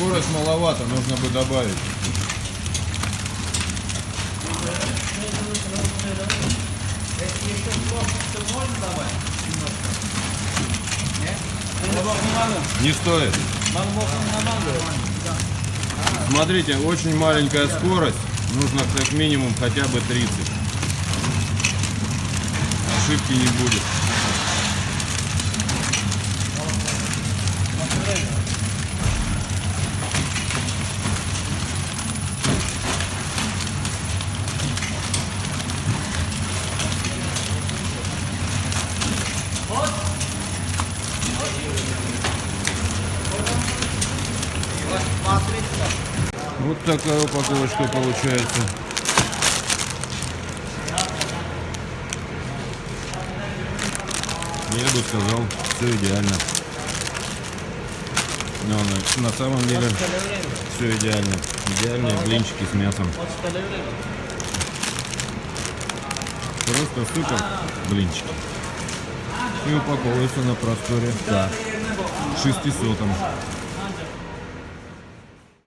скорость маловато, нужно бы добавить. Не стоит. Смотрите, очень маленькая скорость. Нужно как минимум хотя бы 30. Ошибки не будет. Вот такая упаковочка получается. Я бы сказал, все идеально. Но на, самом деле все идеально. Идеальные блинчики с мясом. Просто супер блинчики. И упаковываются на просторе. Да. 600.